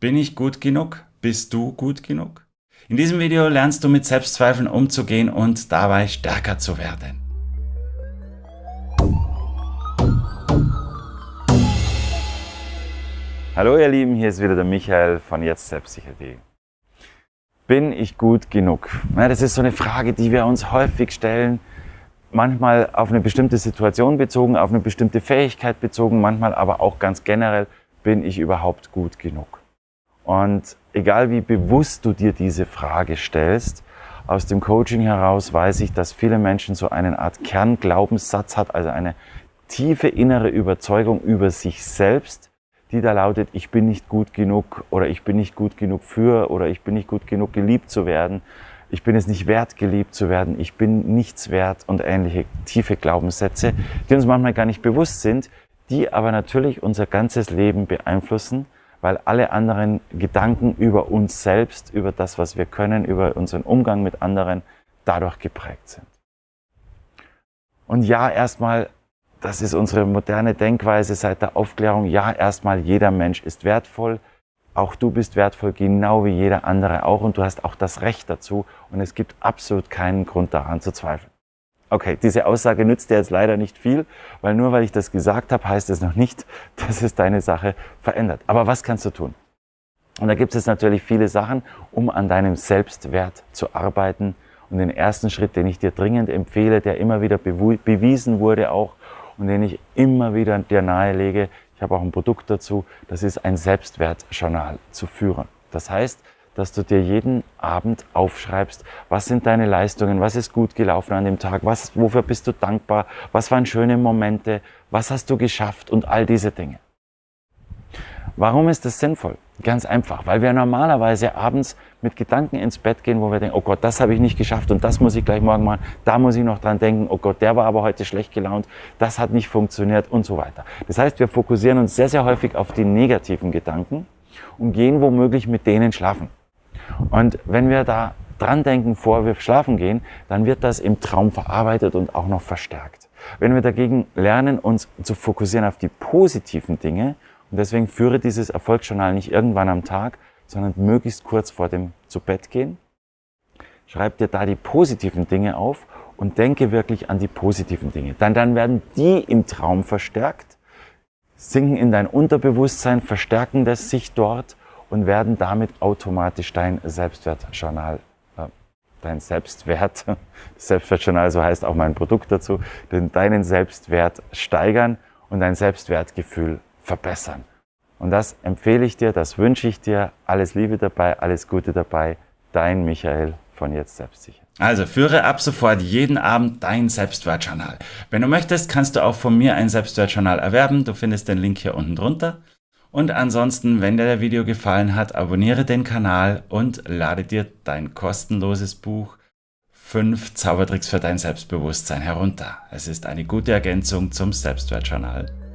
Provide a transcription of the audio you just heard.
Bin ich gut genug? Bist du gut genug? In diesem Video lernst du mit Selbstzweifeln umzugehen und dabei stärker zu werden. Hallo ihr Lieben, hier ist wieder der Michael von jetzt selbstsicher.de. Bin ich gut genug? Ja, das ist so eine Frage, die wir uns häufig stellen. Manchmal auf eine bestimmte Situation bezogen, auf eine bestimmte Fähigkeit bezogen, manchmal aber auch ganz generell, bin ich überhaupt gut genug? Und egal wie bewusst du dir diese Frage stellst, aus dem Coaching heraus weiß ich, dass viele Menschen so eine Art Kernglaubenssatz hat, also eine tiefe innere Überzeugung über sich selbst, die da lautet, ich bin nicht gut genug oder ich bin nicht gut genug für oder ich bin nicht gut genug geliebt zu werden, ich bin es nicht wert, geliebt zu werden, ich bin nichts wert und ähnliche tiefe Glaubenssätze, die uns manchmal gar nicht bewusst sind, die aber natürlich unser ganzes Leben beeinflussen weil alle anderen Gedanken über uns selbst, über das, was wir können, über unseren Umgang mit anderen dadurch geprägt sind. Und ja, erstmal, das ist unsere moderne Denkweise seit der Aufklärung, ja, erstmal jeder Mensch ist wertvoll, auch du bist wertvoll, genau wie jeder andere auch und du hast auch das Recht dazu und es gibt absolut keinen Grund daran zu zweifeln. Okay, diese Aussage nützt dir jetzt leider nicht viel, weil nur weil ich das gesagt habe, heißt es noch nicht, dass es deine Sache verändert. Aber was kannst du tun? Und da gibt es natürlich viele Sachen, um an deinem Selbstwert zu arbeiten. Und den ersten Schritt, den ich dir dringend empfehle, der immer wieder bewiesen wurde auch und den ich immer wieder dir nahelege, ich habe auch ein Produkt dazu, das ist ein Selbstwertjournal zu führen. Das heißt, dass du dir jeden Abend aufschreibst, was sind deine Leistungen, was ist gut gelaufen an dem Tag, was, wofür bist du dankbar, was waren schöne Momente, was hast du geschafft und all diese Dinge. Warum ist das sinnvoll? Ganz einfach, weil wir normalerweise abends mit Gedanken ins Bett gehen, wo wir denken, oh Gott, das habe ich nicht geschafft und das muss ich gleich morgen machen, da muss ich noch dran denken, oh Gott, der war aber heute schlecht gelaunt, das hat nicht funktioniert und so weiter. Das heißt, wir fokussieren uns sehr, sehr häufig auf die negativen Gedanken und gehen womöglich mit denen schlafen. Und wenn wir da dran denken, vor wir schlafen gehen, dann wird das im Traum verarbeitet und auch noch verstärkt. Wenn wir dagegen lernen, uns zu fokussieren auf die positiven Dinge, und deswegen führe dieses Erfolgsjournal nicht irgendwann am Tag, sondern möglichst kurz vor dem zu Bett gehen, schreib dir da die positiven Dinge auf und denke wirklich an die positiven Dinge. Dann, dann werden die im Traum verstärkt, sinken in dein Unterbewusstsein, verstärken das sich dort und werden damit automatisch dein Selbstwertjournal, äh, dein Selbstwert, Selbstwertjournal, so heißt auch mein Produkt dazu, deinen Selbstwert steigern und dein Selbstwertgefühl verbessern. Und das empfehle ich dir, das wünsche ich dir. Alles Liebe dabei, alles Gute dabei. Dein Michael von jetzt selbstsicher. Also führe ab sofort jeden Abend dein Selbstwertjournal. Wenn du möchtest, kannst du auch von mir ein Selbstwertjournal erwerben. Du findest den Link hier unten drunter. Und ansonsten, wenn dir der Video gefallen hat, abonniere den Kanal und lade dir dein kostenloses Buch 5 Zaubertricks für dein Selbstbewusstsein herunter. Es ist eine gute Ergänzung zum Selbstwertjournal.